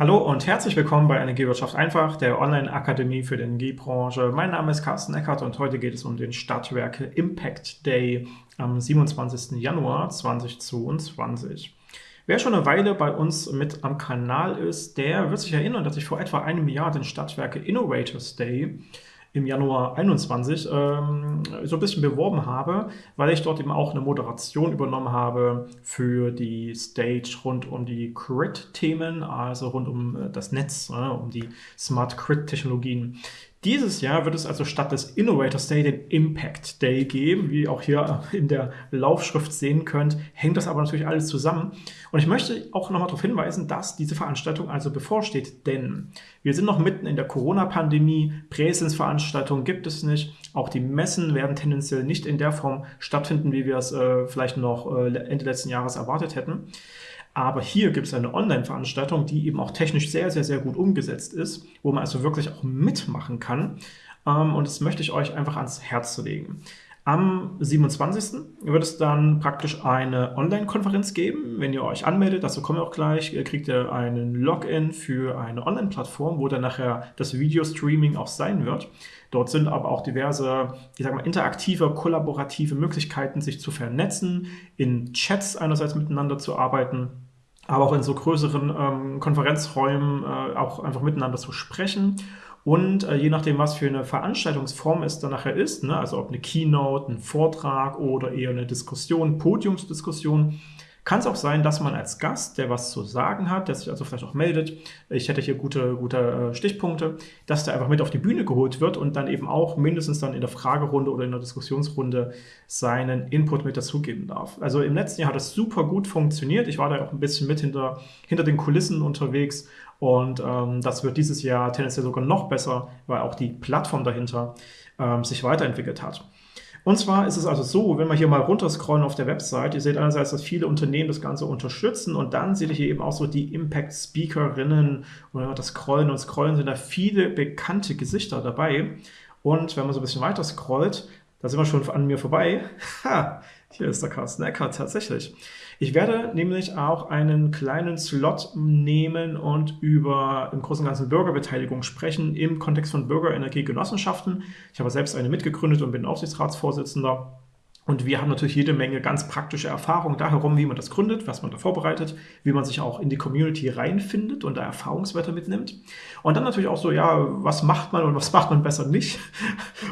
Hallo und herzlich willkommen bei Energiewirtschaft einfach, der Online-Akademie für die Energiebranche. Mein Name ist Carsten Eckert und heute geht es um den Stadtwerke Impact Day am 27. Januar 2022. Wer schon eine Weile bei uns mit am Kanal ist, der wird sich erinnern, dass ich vor etwa einem Jahr den Stadtwerke Innovators Day im Januar 21 ähm, so ein bisschen beworben habe, weil ich dort eben auch eine Moderation übernommen habe für die Stage rund um die Crit-Themen, also rund um äh, das Netz, äh, um die Smart Crit-Technologien. Dieses Jahr wird es also statt des Innovators Day den Impact Day geben, wie ihr auch hier in der Laufschrift sehen könnt, hängt das aber natürlich alles zusammen. Und ich möchte auch nochmal darauf hinweisen, dass diese Veranstaltung also bevorsteht, denn wir sind noch mitten in der Corona-Pandemie, Präsenzveranstaltungen gibt es nicht, auch die Messen werden tendenziell nicht in der Form stattfinden, wie wir es äh, vielleicht noch äh, Ende letzten Jahres erwartet hätten. Aber hier gibt es eine Online-Veranstaltung, die eben auch technisch sehr, sehr, sehr gut umgesetzt ist, wo man also wirklich auch mitmachen kann. Ähm, und das möchte ich euch einfach ans Herz legen. Am 27. wird es dann praktisch eine Online-Konferenz geben. Wenn ihr euch anmeldet, dazu kommen wir auch gleich, kriegt ihr einen Login für eine Online-Plattform, wo dann nachher das Video-Streaming auch sein wird. Dort sind aber auch diverse, ich sag mal, interaktive, kollaborative Möglichkeiten, sich zu vernetzen, in Chats einerseits miteinander zu arbeiten, aber auch in so größeren ähm, Konferenzräumen äh, auch einfach miteinander zu sprechen. Und äh, je nachdem, was für eine Veranstaltungsform es dann nachher ist, ne, also ob eine Keynote, ein Vortrag oder eher eine Diskussion, Podiumsdiskussion, kann es auch sein, dass man als Gast, der was zu sagen hat, der sich also vielleicht auch meldet, ich hätte hier gute, gute äh, Stichpunkte, dass der einfach mit auf die Bühne geholt wird und dann eben auch mindestens dann in der Fragerunde oder in der Diskussionsrunde seinen Input mit dazugeben darf. Also im letzten Jahr hat das super gut funktioniert. Ich war da auch ein bisschen mit hinter, hinter den Kulissen unterwegs und ähm, das wird dieses Jahr tendenziell sogar noch besser, weil auch die Plattform dahinter ähm, sich weiterentwickelt hat. Und zwar ist es also so, wenn wir hier mal runterscrollen auf der Website, ihr seht einerseits, dass viele Unternehmen das Ganze unterstützen und dann seht ihr hier eben auch so die Impact-Speakerinnen und wenn wir das scrollen und scrollen, sind da viele bekannte Gesichter dabei. Und wenn man so ein bisschen weiter scrollt, da sind wir schon an mir vorbei. Ha, hier ist der Carsten Eckert tatsächlich. Ich werde nämlich auch einen kleinen Slot nehmen und über im Großen und Ganzen Bürgerbeteiligung sprechen im Kontext von Bürgerenergiegenossenschaften. Ich habe selbst eine mitgegründet und bin Aufsichtsratsvorsitzender. Und wir haben natürlich jede Menge ganz praktische Erfahrungen da herum, wie man das gründet, was man da vorbereitet, wie man sich auch in die Community reinfindet und da Erfahrungswerte mitnimmt. Und dann natürlich auch so, ja, was macht man und was macht man besser nicht.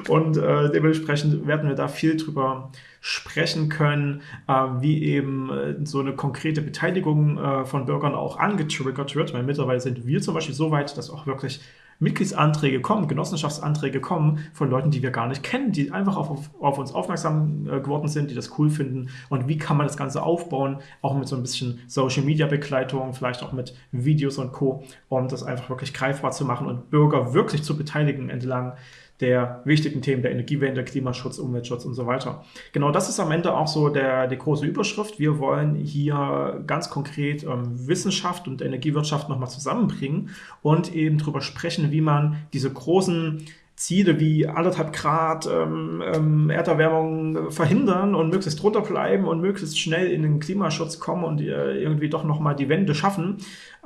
Und äh, dementsprechend werden wir da viel drüber sprechen können, äh, wie eben äh, so eine konkrete Beteiligung äh, von Bürgern auch angetriggert wird. Weil mittlerweile sind wir zum Beispiel so weit, dass auch wirklich Mitgliedsanträge kommen, Genossenschaftsanträge kommen von Leuten, die wir gar nicht kennen, die einfach auf, auf uns aufmerksam äh, geworden sind, die das cool finden. Und wie kann man das Ganze aufbauen, auch mit so ein bisschen Social-Media-Begleitung, vielleicht auch mit Videos und Co., um das einfach wirklich greifbar zu machen und Bürger wirklich zu beteiligen entlang der wichtigen Themen der Energiewende, Klimaschutz, Umweltschutz und so weiter. Genau das ist am Ende auch so der, die große Überschrift. Wir wollen hier ganz konkret ähm, Wissenschaft und Energiewirtschaft nochmal zusammenbringen und eben darüber sprechen, wie man diese großen Ziele wie anderthalb Grad ähm, ähm, Erderwärmung verhindern und möglichst drunter bleiben und möglichst schnell in den Klimaschutz kommen und äh, irgendwie doch nochmal die Wende schaffen,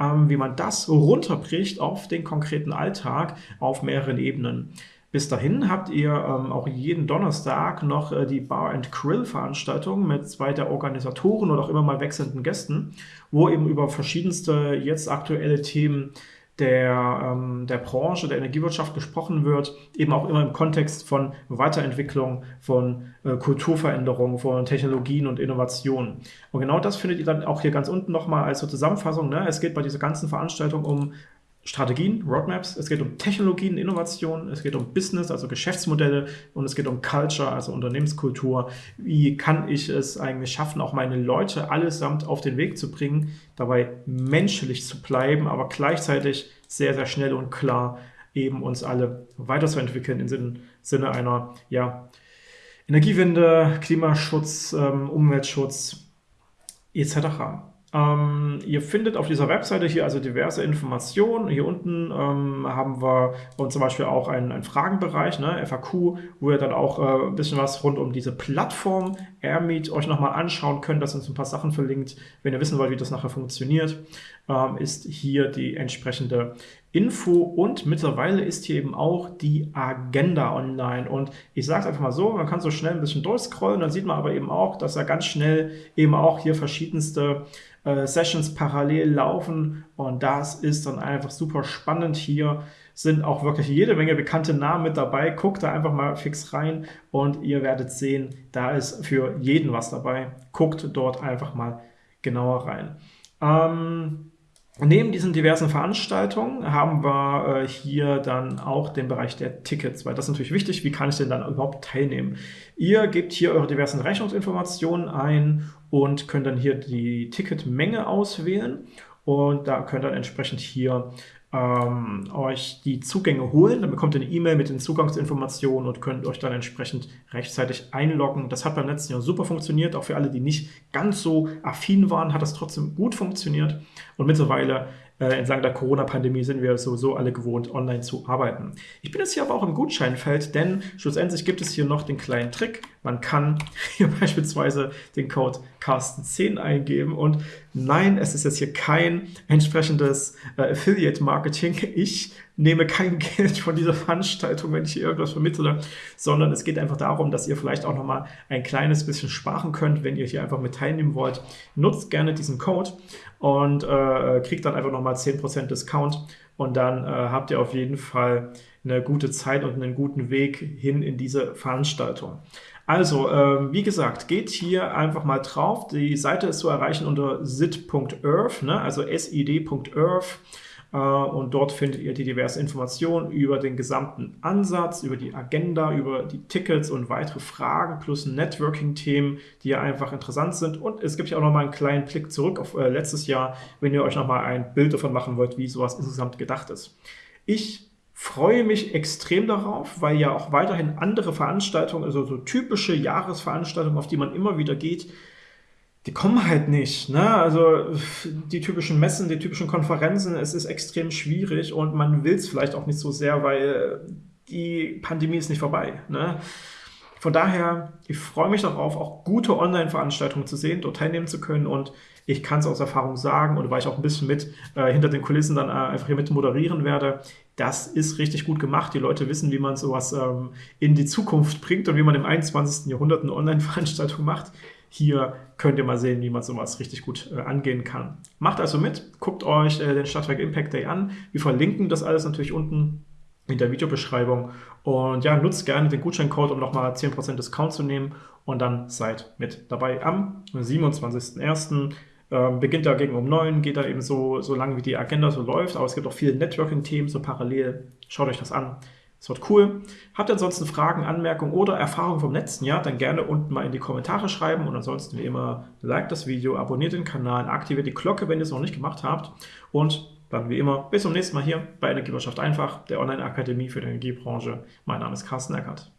ähm, wie man das runterbricht auf den konkreten Alltag auf mehreren Ebenen. Bis dahin habt ihr ähm, auch jeden Donnerstag noch äh, die Bar and Grill Veranstaltung mit zwei der Organisatoren oder auch immer mal wechselnden Gästen, wo eben über verschiedenste jetzt aktuelle Themen der, ähm, der Branche, der Energiewirtschaft gesprochen wird, eben auch immer im Kontext von Weiterentwicklung, von äh, Kulturveränderung, von Technologien und Innovationen. Und genau das findet ihr dann auch hier ganz unten nochmal als so Zusammenfassung. Ne? Es geht bei dieser ganzen Veranstaltung um Strategien, Roadmaps, es geht um Technologien, Innovationen, es geht um Business, also Geschäftsmodelle und es geht um Culture, also Unternehmenskultur. Wie kann ich es eigentlich schaffen, auch meine Leute allesamt auf den Weg zu bringen, dabei menschlich zu bleiben, aber gleichzeitig sehr, sehr schnell und klar eben uns alle weiterzuentwickeln im Sinne einer ja, Energiewende, Klimaschutz, ähm, Umweltschutz etc. Ähm, ihr findet auf dieser Webseite hier also diverse Informationen. Hier unten ähm, haben wir zum Beispiel auch einen, einen Fragenbereich, ne, FAQ, wo ihr dann auch äh, ein bisschen was rund um diese Plattform AirMeet euch nochmal anschauen könnt. Da sind so ein paar Sachen verlinkt, wenn ihr wissen wollt, wie das nachher funktioniert. ähm, ist hier die entsprechende Info und mittlerweile ist hier eben auch die Agenda online und ich sage es einfach mal so, man kann so schnell ein bisschen durchscrollen, dann sieht man aber eben auch, dass er ganz schnell eben auch hier verschiedenste äh, Sessions parallel laufen und das ist dann einfach super spannend. Hier sind auch wirklich jede Menge bekannte Namen mit dabei. Guckt da einfach mal fix rein und ihr werdet sehen, da ist für jeden was dabei. Guckt dort einfach mal genauer rein. Ähm, Neben diesen diversen Veranstaltungen haben wir äh, hier dann auch den Bereich der Tickets, weil das ist natürlich wichtig, wie kann ich denn dann überhaupt teilnehmen? Ihr gebt hier eure diversen Rechnungsinformationen ein und könnt dann hier die Ticketmenge auswählen und da könnt ihr dann entsprechend hier ähm, euch die Zugänge holen. Dann bekommt ihr eine E-Mail mit den Zugangsinformationen und könnt euch dann entsprechend rechtzeitig einloggen. Das hat beim letzten Jahr super funktioniert. Auch für alle, die nicht ganz so affin waren, hat das trotzdem gut funktioniert. Und mittlerweile äh, entlang der Corona-Pandemie sind wir sowieso alle gewohnt, online zu arbeiten. Ich bin jetzt hier aber auch im Gutscheinfeld, denn schlussendlich gibt es hier noch den kleinen Trick. Man kann hier beispielsweise den Code Carsten10 eingeben und nein, es ist jetzt hier kein entsprechendes äh, Affiliate-Marketing. Ich nehme kein Geld von dieser Veranstaltung, wenn ich hier irgendwas vermittle, sondern es geht einfach darum, dass ihr vielleicht auch nochmal ein kleines bisschen sparen könnt, wenn ihr hier einfach mit teilnehmen wollt. Nutzt gerne diesen Code und äh, kriegt dann einfach nochmal 10% Discount und dann äh, habt ihr auf jeden Fall eine gute Zeit und einen guten Weg hin in diese Veranstaltung. Also, äh, wie gesagt, geht hier einfach mal drauf. Die Seite ist zu erreichen unter sit.earth, ne? also sid.earth. Äh, und dort findet ihr die diversen Informationen über den gesamten Ansatz, über die Agenda, über die Tickets und weitere Fragen plus Networking-Themen, die ja einfach interessant sind. Und es gibt ja auch nochmal einen kleinen Blick zurück auf äh, letztes Jahr, wenn ihr euch nochmal ein Bild davon machen wollt, wie sowas insgesamt gedacht ist. Ich freue mich extrem darauf, weil ja auch weiterhin andere Veranstaltungen, also so typische Jahresveranstaltungen, auf die man immer wieder geht, die kommen halt nicht. Ne? Also die typischen Messen, die typischen Konferenzen, es ist extrem schwierig und man will es vielleicht auch nicht so sehr, weil die Pandemie ist nicht vorbei. Ne? Von daher, ich freue mich darauf, auch gute Online-Veranstaltungen zu sehen, dort teilnehmen zu können und ich kann es aus Erfahrung sagen und weil ich auch ein bisschen mit äh, hinter den Kulissen dann äh, einfach hier mit moderieren werde, das ist richtig gut gemacht. Die Leute wissen, wie man sowas ähm, in die Zukunft bringt und wie man im 21. Jahrhundert eine Online-Veranstaltung macht. Hier könnt ihr mal sehen, wie man sowas richtig gut äh, angehen kann. Macht also mit, guckt euch äh, den Stadtwerk Impact Day an. Wir verlinken das alles natürlich unten in der Videobeschreibung. Und ja, nutzt gerne den Gutscheincode, um nochmal 10% Discount zu nehmen und dann seid mit dabei. Am 27.01. Ähm, beginnt dagegen um 9, geht da eben so, so lange, wie die Agenda so läuft, aber es gibt auch viele Networking-Themen so parallel. Schaut euch das an. Es wird cool. Habt ihr ansonsten Fragen, Anmerkungen oder Erfahrungen vom letzten Jahr, dann gerne unten mal in die Kommentare schreiben und ansonsten wie immer, like das Video, abonniert den Kanal, aktiviert die Glocke, wenn ihr es noch nicht gemacht habt und dann wie immer bis zum nächsten Mal hier bei Energiewirtschaft einfach, der Online-Akademie für die Energiebranche. Mein Name ist Carsten Eckert.